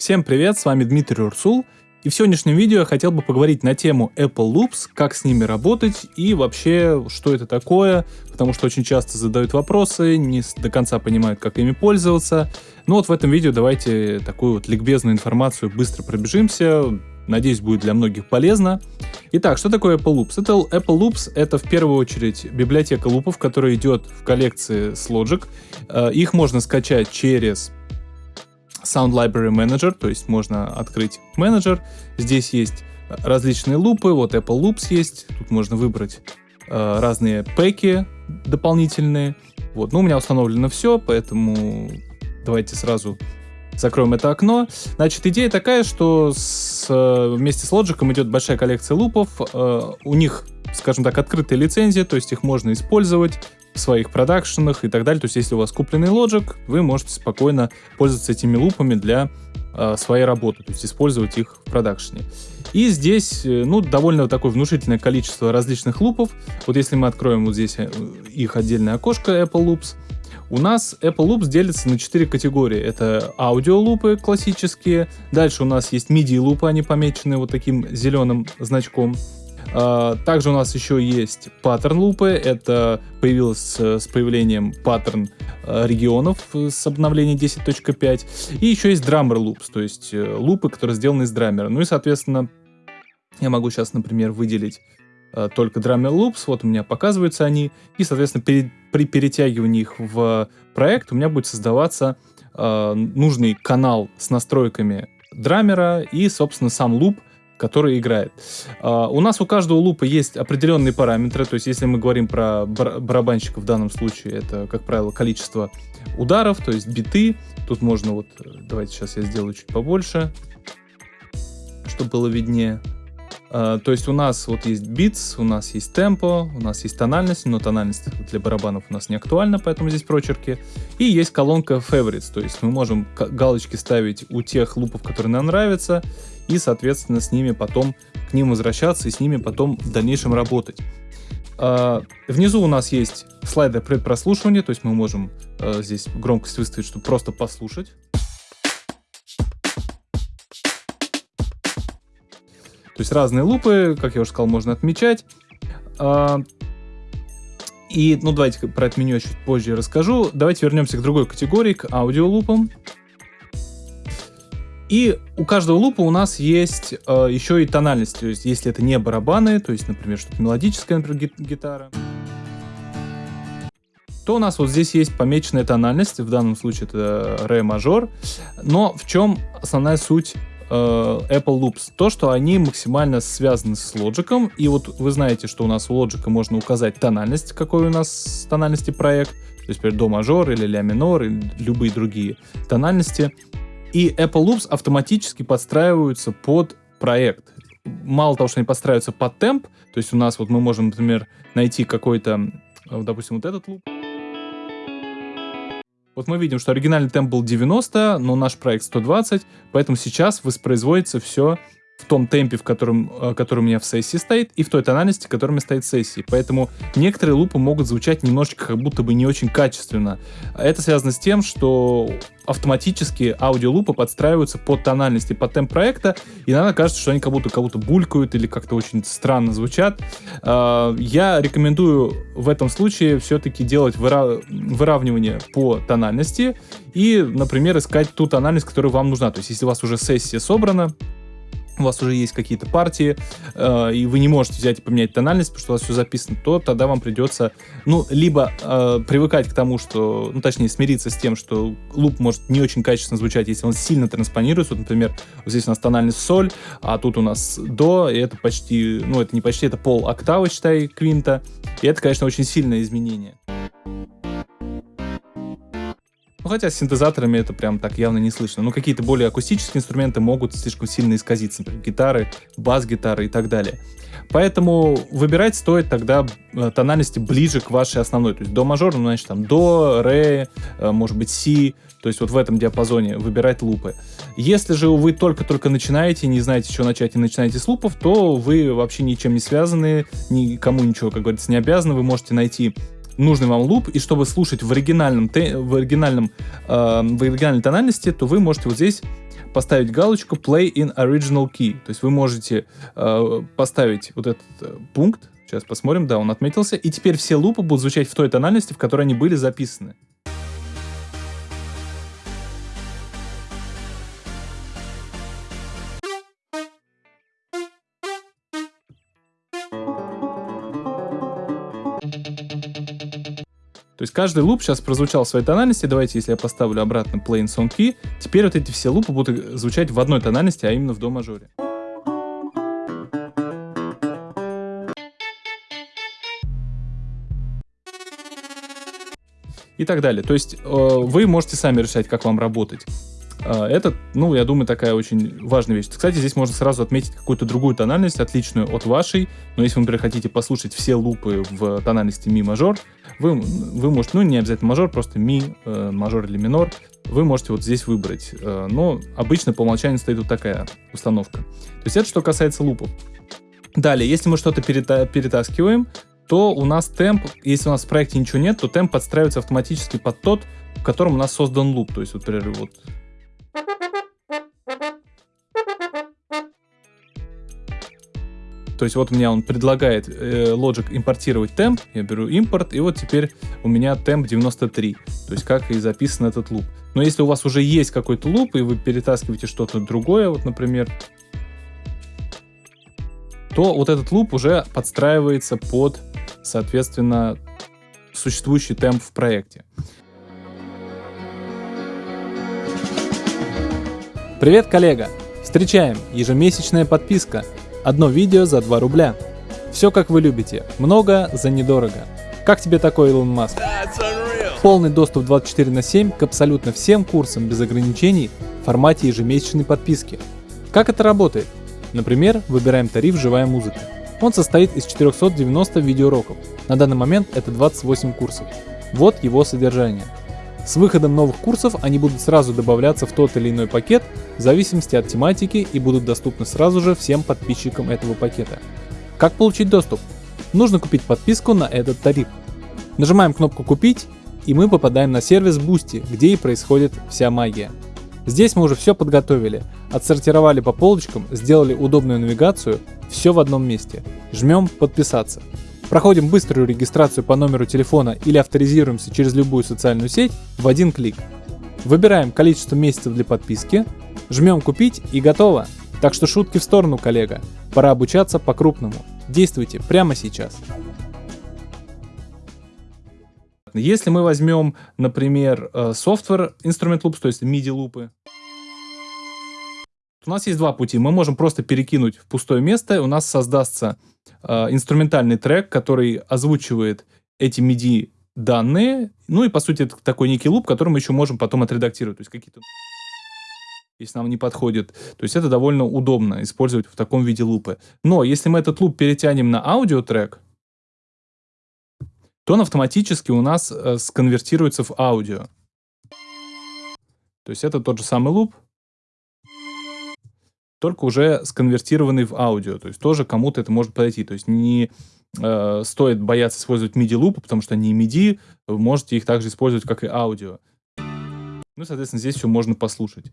Всем привет, с вами Дмитрий Урсул, и в сегодняшнем видео я хотел бы поговорить на тему Apple Loops, как с ними работать и вообще, что это такое, потому что очень часто задают вопросы, не до конца понимают, как ими пользоваться. Ну вот в этом видео давайте такую вот ликбезную информацию быстро пробежимся, надеюсь, будет для многих полезно. Итак, что такое Apple Loops? Это Apple Loops — это в первую очередь библиотека лупов, которая идет в коллекции с Logic. Э, их можно скачать через Sound Library Manager, то есть можно открыть менеджер. Здесь есть различные лупы, вот Apple Loops есть, тут можно выбрать э, разные пэки дополнительные. Вот, ну у меня установлено все, поэтому давайте сразу закроем это окно. Значит, идея такая, что с, э, вместе с Logic идет большая коллекция лупов. Э, у них, скажем так, открытая лицензия, то есть их можно использовать своих продакшенах и так далее. То есть, если у вас купленный Logic, вы можете спокойно пользоваться этими лупами для э, своей работы, то есть использовать их в продакшене. И здесь, э, ну, довольно такое внушительное количество различных лупов. Вот если мы откроем вот здесь э, их отдельное окошко Apple Loops, у нас Apple Loops делится на 4 категории. Это аудиолупы классические, дальше у нас есть MIDI-лупы, они помечены вот таким зеленым значком. А, также у нас еще есть паттерн лупы. Это появилось с появлением паттерн а, регионов с обновления 10.5. И еще есть драмер loops, то есть э, лупы, которые сделаны из драмера. Ну и, соответственно, я могу сейчас, например, выделить а, только Drummer Loops, вот у меня показываются они, и, соответственно, при, при перетягивании их в проект у меня будет создаваться нужный канал с настройками драмера и, собственно, сам луп, который играет. Uh, у нас у каждого лупа есть определенные параметры, то есть если мы говорим про бар барабанщика в данном случае, это, как правило, количество ударов, то есть биты. Тут можно вот, давайте сейчас я сделаю чуть побольше, чтобы было виднее. Uh, то есть у нас вот есть битс, у нас есть темпо, у нас есть тональность, но тональность для барабанов у нас не актуальна, поэтому здесь прочерки. И есть колонка favorites, то есть мы можем галочки ставить у тех лупов, которые нам нравятся, и, соответственно, с ними потом к ним возвращаться и с ними потом в дальнейшем работать. Uh, внизу у нас есть слайдер предпрослушивания, то есть мы можем uh, здесь громкость выставить, чтобы просто послушать. То есть разные лупы, как я уже сказал, можно отмечать. Uh, и, ну, давайте про это меню чуть позже расскажу. Давайте вернемся к другой категории, к аудиолупам. И у каждого лупа у нас есть э, еще и тональность. То есть, если это не барабаны, то есть, например, что-то мелодическое, например, гитара, то у нас вот здесь есть помеченная тональность. В данном случае это ре мажор. Но в чем основная суть Apple Loops? То, что они максимально связаны с Logic. И вот вы знаете, что у нас у Logic можно указать тональность, какой у нас тональности проект. То есть, например, до мажор или ля минор, или любые другие тональности. И Apple Loops автоматически подстраиваются под проект. Мало того, что они подстраиваются под темп, то есть у нас вот мы можем, например, найти какой-то, э, допустим, вот этот луп. Вот мы видим, что оригинальный темп был 90, но наш проект 120, поэтому сейчас воспроизводится все в том темпе, в котором, э, который у меня в сессии стоит, и в той тональности, которая у меня стоит в сессии. Поэтому некоторые лупы могут звучать немножечко как будто бы не очень качественно. Это связано с тем, что автоматически аудиолупы подстраиваются под тональности, под темп проекта, и иногда кажется, что они как будто, как будто булькают или как-то очень странно звучат. А, я рекомендую в этом случае все-таки делать выра выравнивание по тональности и, например, искать ту тональность, которая вам нужна. То есть, если у вас уже сессия собрана, у вас уже есть какие-то партии, э, и вы не можете взять и поменять тональность, потому что у вас все записано, то тогда вам придется, ну, либо э, привыкать к тому, что, ну, точнее, смириться с тем, что луп может не очень качественно звучать, если он сильно транспонируется. Вот, например, вот здесь у нас тональность соль, а тут у нас до, и это почти, ну, это не почти, это пол октавы, считай, квинта. И это, конечно, очень сильное изменение. Хотя с синтезаторами это прям так явно не слышно. Ну, какие-то более акустические инструменты могут слишком сильно исказиться. Например, гитары, бас-гитары и так далее. Поэтому выбирать стоит тогда э, тональности ближе к вашей основной. То есть до мажор, ну, значит, там до, ре, э, может быть, си. То есть вот в этом диапазоне выбирать лупы. Если же вы только-только начинаете, не знаете, что начать и начинаете с лупов, то вы вообще ничем не связаны, никому ничего, как говорится, не обязаны. Вы можете найти нужный вам луп, и чтобы слушать в оригинальном, в оригинальном, э, в оригинальной тональности, то вы можете вот здесь поставить галочку Play in Original Key. То есть вы можете э, поставить вот этот э, пункт, сейчас посмотрим, да, он отметился, и теперь все лупы будут звучать в той тональности, в которой они были записаны. Есть каждый луп сейчас прозвучал в своей тональности. Давайте, если я поставлю обратно Play in Song Key, теперь вот эти все лупы будут звучать в одной тональности, а именно в до мажоре. И так далее. То есть э, вы можете сами решать, как вам работать. А, это, ну, я думаю, такая очень важная вещь. Кстати, здесь можно сразу отметить какую-то другую тональность, отличную от вашей. Но если вы, например, хотите послушать все лупы в тональности ми мажор, вы, вы можете, ну, не обязательно мажор, просто ми, э, мажор или минор, вы можете вот здесь выбрать. Э, но обычно по умолчанию стоит вот такая установка. То есть это что касается лупов. Далее, если мы что-то перета перетаскиваем, то у нас темп, если у нас в проекте ничего нет, то темп подстраивается автоматически под тот, в котором у нас создан луп. То есть, вот, например, вот То есть вот у меня он предлагает э, Logic импортировать темп, я беру импорт, и вот теперь у меня темп 93, то есть как и записан этот луп. Но если у вас уже есть какой-то луп, и вы перетаскиваете что-то другое, вот, например, то вот этот луп уже подстраивается под, соответственно, существующий темп в проекте. Привет, коллега! Встречаем! Ежемесячная подписка – Одно видео за 2 рубля. Все как вы любите, много за недорого. Как тебе такой Илон Маск? Полный доступ 24 на 7 к абсолютно всем курсам без ограничений в формате ежемесячной подписки. Как это работает? Например, выбираем тариф «Живая музыка». Он состоит из 490 видеоуроков. На данный момент это 28 курсов. Вот его содержание – с выходом новых курсов они будут сразу добавляться в тот или иной пакет в зависимости от тематики и будут доступны сразу же всем подписчикам этого пакета. Как получить доступ? Нужно купить подписку на этот тариф. Нажимаем кнопку «Купить» и мы попадаем на сервис Boosty, где и происходит вся магия. Здесь мы уже все подготовили, отсортировали по полочкам, сделали удобную навигацию, все в одном месте. Жмем «Подписаться». Проходим быструю регистрацию по номеру телефона или авторизируемся через любую социальную сеть в один клик. Выбираем количество месяцев для подписки, жмем «Купить» и готово. Так что шутки в сторону, коллега. Пора обучаться по-крупному. Действуйте прямо сейчас. Если мы возьмем, например, э, software instrument loops, то есть MIDI лупы, у нас есть два пути. Мы можем просто перекинуть в пустое место, у нас создастся э, инструментальный трек, который озвучивает эти MIDI данные, ну и по сути это такой некий луп, который мы еще можем потом отредактировать, то есть какие-то если нам не подходит. То есть это довольно удобно использовать в таком виде лупы. Но если мы этот луп перетянем на аудиотрек, то он автоматически у нас э, сконвертируется в аудио. То есть это тот же самый луп, только уже сконвертированный в аудио. То есть тоже кому-то это может подойти. То есть не э, стоит бояться использовать MIDI-лупы, потому что они MIDI, вы можете их также использовать как и аудио. Ну, соответственно, здесь все можно послушать.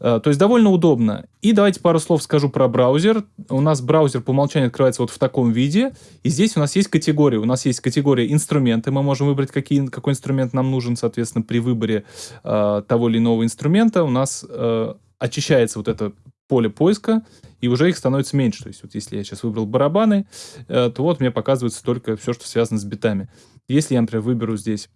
Э, то есть довольно удобно. И давайте пару слов скажу про браузер. У нас браузер по умолчанию открывается вот в таком виде. И здесь у нас есть категории. У нас есть категория инструменты. Мы можем выбрать, какие, какой инструмент нам нужен, соответственно, при выборе э, того или иного инструмента. У нас э, очищается вот это поле поиска, и уже их становится меньше. То есть вот если я сейчас выбрал барабаны, э, то вот мне показывается только все, что связано с битами. Если я, например, выберу здесь,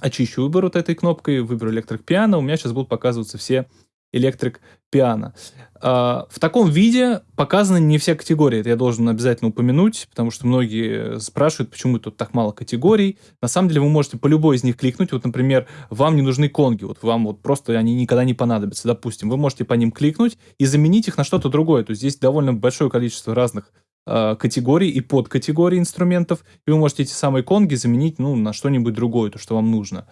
очищу выбор вот этой кнопкой, выберу электрик пиано, у меня сейчас будут показываться все электрик пиано. А, в таком виде показаны не все категории, это я должен обязательно упомянуть, потому что многие спрашивают, почему тут так мало категорий. На самом деле вы можете по любой из них кликнуть, вот, например, вам не нужны конги, вот вам вот просто они никогда не понадобятся, допустим, вы можете по ним кликнуть и заменить их на что-то другое, то есть здесь довольно большое количество разных категорий и подкатегорий инструментов, и вы можете эти самые конги заменить ну, на что-нибудь другое, то, что вам нужно.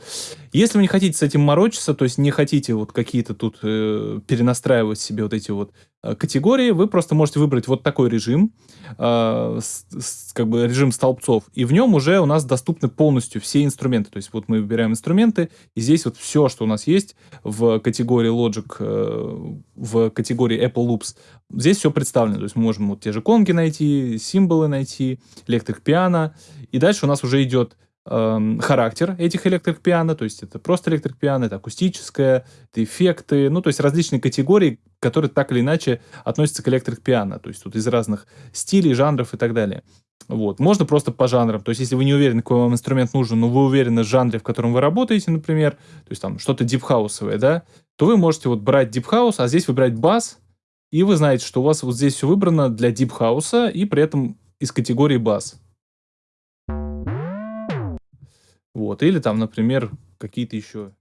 Если вы не хотите с этим морочиться, то есть не хотите вот какие-то тут э, перенастраивать себе вот эти вот э, категории, вы просто можете выбрать вот такой режим, э, с, с, как бы режим столбцов, и в нем уже у нас доступны полностью все инструменты. То есть вот мы выбираем инструменты, и здесь вот все, что у нас есть в категории Logic, э, в категории Apple Loops, здесь все представлено. То есть мы можем вот те же конги найти, символы найти, электрик пиано, и дальше у нас уже идет эм, характер этих электрик пиано, то есть это просто электрик пиано, это акустическое, это эффекты, ну, то есть различные категории, которые так или иначе относятся к электрик пиано, то есть тут из разных стилей, жанров и так далее. Вот. Можно просто по жанрам. То есть, если вы не уверены, какой вам инструмент нужен, но вы уверены в жанре, в котором вы работаете, например, то есть там что-то дипхаусовое, да, то вы можете вот брать дипхаус, а здесь выбирать бас, и вы знаете, что у вас вот здесь все выбрано для дипхауса, и при этом из категории бас. Вот. Или там, например, какие-то еще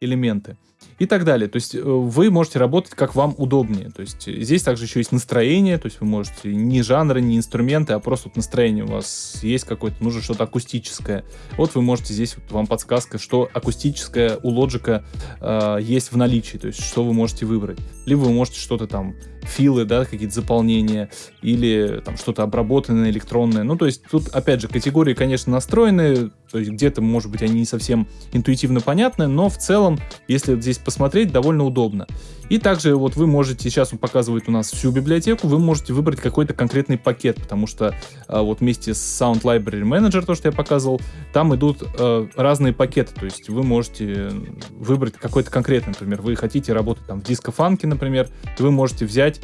элементы и так далее. То есть э, вы можете работать как вам удобнее. То есть здесь также еще есть настроение, то есть вы можете не жанры, не инструменты, а просто вот настроение у вас есть какое-то, нужно что-то акустическое. Вот вы можете здесь, вот вам подсказка, что акустическое у Logic э, есть в наличии, то есть что вы можете выбрать. Либо вы можете что-то там филы, да, какие-то заполнения, или там что-то обработанное, электронное. Ну, то есть тут, опять же, категории, конечно, настроены, то есть где-то, может быть, они не совсем интуитивно понятны, но в целом, если здесь посмотреть, довольно удобно. И также вот вы можете, сейчас он показывает у нас всю библиотеку, вы можете выбрать какой-то конкретный пакет, потому что а, вот вместе с Sound Library Manager, то, что я показывал, там идут а, разные пакеты, то есть вы можете выбрать какой-то конкретный, например, вы хотите работать там в диско-фанке, например, вы можете взять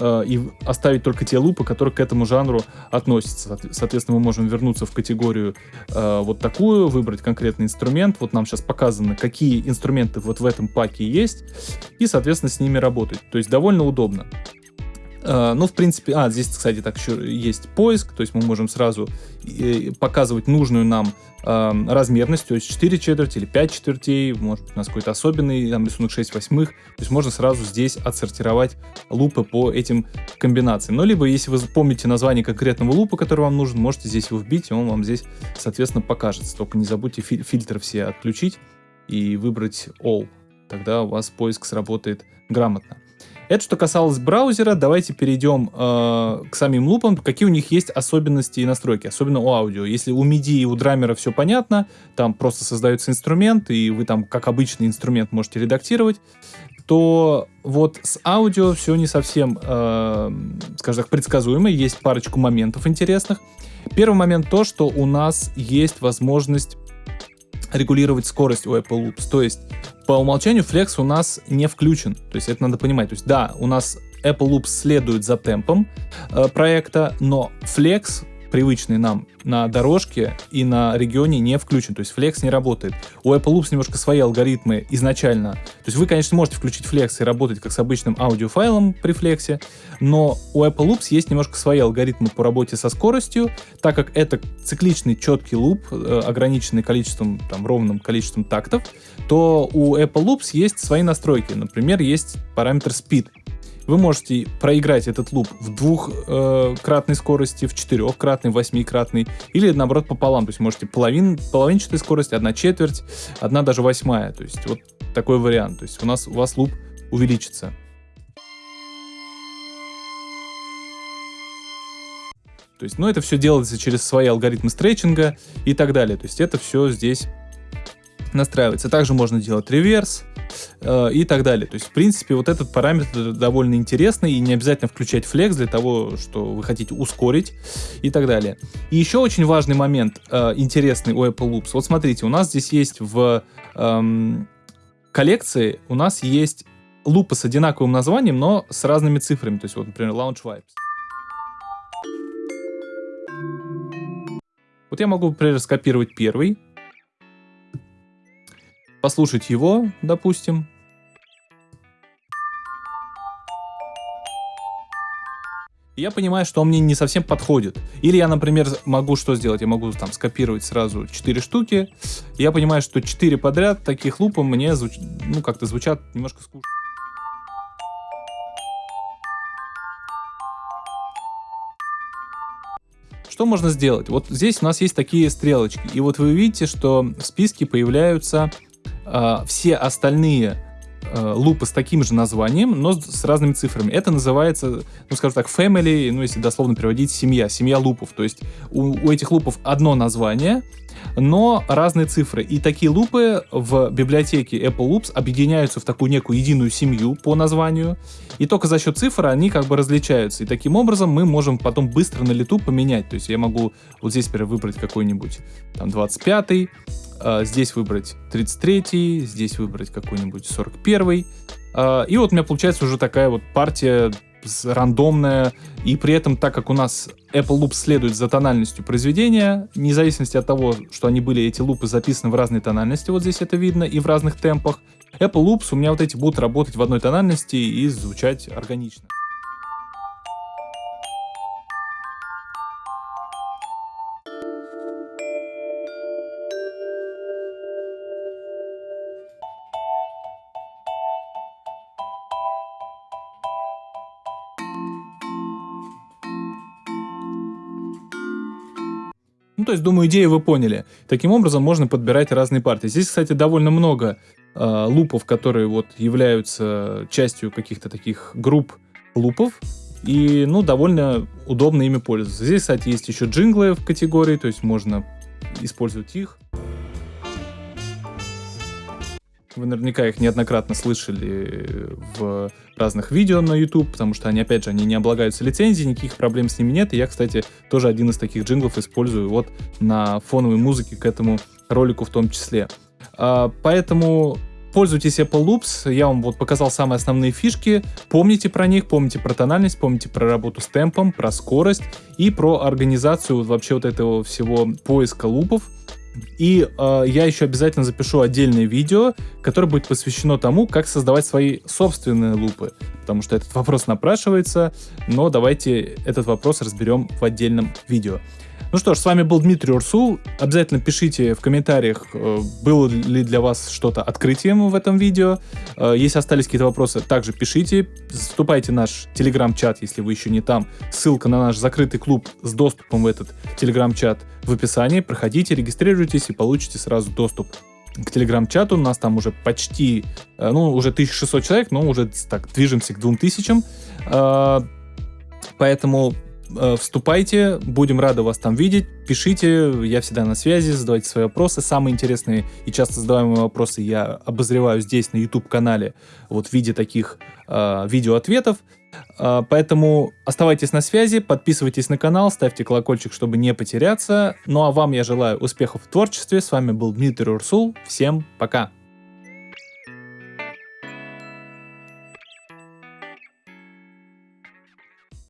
Э, и оставить только те лупы, которые к этому жанру относятся. Соответственно, мы можем вернуться в категорию э, вот такую, выбрать конкретный инструмент. Вот нам сейчас показано, какие инструменты вот в этом паке есть, и, соответственно, с ними работать. То есть довольно удобно. Э, ну, в принципе, а, здесь, кстати, так еще есть поиск, то есть мы можем сразу э, показывать нужную нам э, размерность, то есть 4 четверти или 5 четвертей, может быть, у нас какой-то особенный там рисунок 6 восьмых, то есть можно сразу здесь отсортировать лупы по этим комбинациям. Ну, либо, если вы помните название конкретного лупа, который вам нужен, можете здесь его вбить, и он вам здесь, соответственно, покажется. Только не забудьте фи фильтры все отключить и выбрать All, тогда у вас поиск сработает грамотно. Это что касалось браузера. Давайте перейдем э, к самим лупам. Какие у них есть особенности и настройки, особенно у аудио. Если у MIDI и у драмера все понятно, там просто создается инструмент, и вы там как обычный инструмент можете редактировать, то вот с аудио все не совсем, э, скажем так, предсказуемо. Есть парочку моментов интересных. Первый момент то, что у нас есть возможность регулировать скорость у Apple Loops. То есть по умолчанию Flex у нас не включен. То есть это надо понимать. То есть да, у нас Apple Loops следует за темпом э, проекта, но Flex привычный нам на дорожке и на регионе не включен, то есть Flex не работает. У Apple Loops немножко свои алгоритмы изначально. То есть вы, конечно, можете включить Flex и работать как с обычным аудиофайлом при Flex, но у Apple Loops есть немножко свои алгоритмы по работе со скоростью, так как это цикличный четкий луп, э, ограниченный количеством, там, ровным количеством тактов, то у Apple Loops есть свои настройки. Например, есть параметр speed вы можете проиграть этот луп в двухкратной скорости, в четырехкратной, восьмикратной, или наоборот пополам. То есть можете половин, половинчатая скорость, одна четверть, одна даже восьмая. То есть вот такой вариант. То есть у нас у вас луп увеличится. То есть, ну, это все делается через свои алгоритмы стретчинга и так далее. То есть это все здесь настраивается. Также можно делать реверс, э, и так далее. То есть, в принципе, вот этот параметр довольно интересный, и не обязательно включать флекс для того, что вы хотите ускорить и так далее. И еще очень важный момент, э, интересный у Apple Loops. Вот смотрите, у нас здесь есть в эм, коллекции, у нас есть лупы с одинаковым названием, но с разными цифрами. То есть, вот, например, Launch Vibes. Вот я могу, например, скопировать первый, послушать его, допустим. Я понимаю, что он мне не совсем подходит. Или я, например, могу что сделать? Я могу там скопировать сразу 4 штуки. Я понимаю, что 4 подряд таких лупа мне звуч... ну, как-то звучат немножко скучно. Что можно сделать? Вот здесь у нас есть такие стрелочки. И вот вы видите, что в списке появляются э, все остальные э, лупы с таким же названием, но с, с разными цифрами. Это называется, ну, скажем так, family, ну, если дословно переводить, семья, семья лупов. То есть у, у этих лупов одно название, но разные цифры. И такие лупы в библиотеке Apple Loops объединяются в такую некую единую семью по названию. И только за счет цифр они как бы различаются. И таким образом мы можем потом быстро на лету поменять. То есть я могу вот здесь теперь выбрать какой-нибудь там 25 а, здесь выбрать 33 здесь выбрать какой-нибудь 41 а, и вот у меня получается уже такая вот партия рандомная, и при этом, так как у нас Apple Loop следует за тональностью произведения, вне зависимости от того, что они были, эти лупы записаны в разной тональности, вот здесь это видно, и в разных темпах, Apple Loops у меня вот эти будут работать в одной тональности и звучать органично. Ну, то есть, думаю, идею вы поняли. Таким образом, можно подбирать разные партии. Здесь, кстати, довольно много э, лупов, которые вот являются частью каких-то таких групп лупов. И, ну, довольно удобно ими пользоваться. Здесь, кстати, есть еще джинглы в категории, то есть можно использовать их. Вы наверняка их неоднократно слышали в разных видео на YouTube, потому что они, опять же, они не облагаются лицензией, никаких проблем с ними нет. И я, кстати, тоже один из таких джинглов использую вот на фоновой музыке к этому ролику в том числе. А, поэтому пользуйтесь Apple Loops, я вам вот показал самые основные фишки, помните про них, помните про тональность, помните про работу с темпом, про скорость и про организацию вообще вот этого всего поиска лупов. И э, я еще обязательно запишу отдельное видео, которое будет посвящено тому, как создавать свои собственные лупы. Потому что этот вопрос напрашивается, но давайте этот вопрос разберем в отдельном видео. Ну что ж, с вами был Дмитрий Урсул. Обязательно пишите в комментариях, э, было ли для вас что-то открытием в этом видео. Э, если остались какие-то вопросы, также пишите. Вступайте в наш телеграм-чат, если вы еще не там. Ссылка на наш закрытый клуб с доступом в этот телеграм-чат в описании. Проходите, регистрируйтесь и получите сразу доступ к телеграм-чату. У нас там уже почти, э, ну, уже 1600 человек, но уже так движемся к 2000. Поэтому вступайте, будем рады вас там видеть, пишите, я всегда на связи, задавайте свои вопросы. Самые интересные и часто задаваемые вопросы я обозреваю здесь на YouTube-канале вот в виде таких э, видеоответов. Э, поэтому оставайтесь на связи, подписывайтесь на канал, ставьте колокольчик, чтобы не потеряться. Ну а вам я желаю успехов в творчестве. С вами был Дмитрий Урсул. Всем пока!